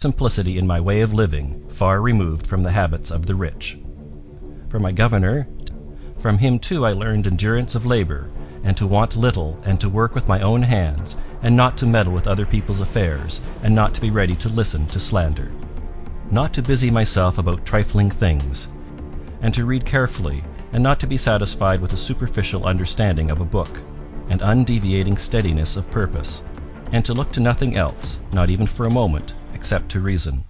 simplicity in my way of living, far removed from the habits of the rich. From my governor, from him too I learned endurance of labor, and to want little, and to work with my own hands, and not to meddle with other people's affairs, and not to be ready to listen to slander. Not to busy myself about trifling things, and to read carefully, and not to be satisfied with a superficial understanding of a book, and undeviating steadiness of purpose, and to look to nothing else, not even for a moment, except to reason.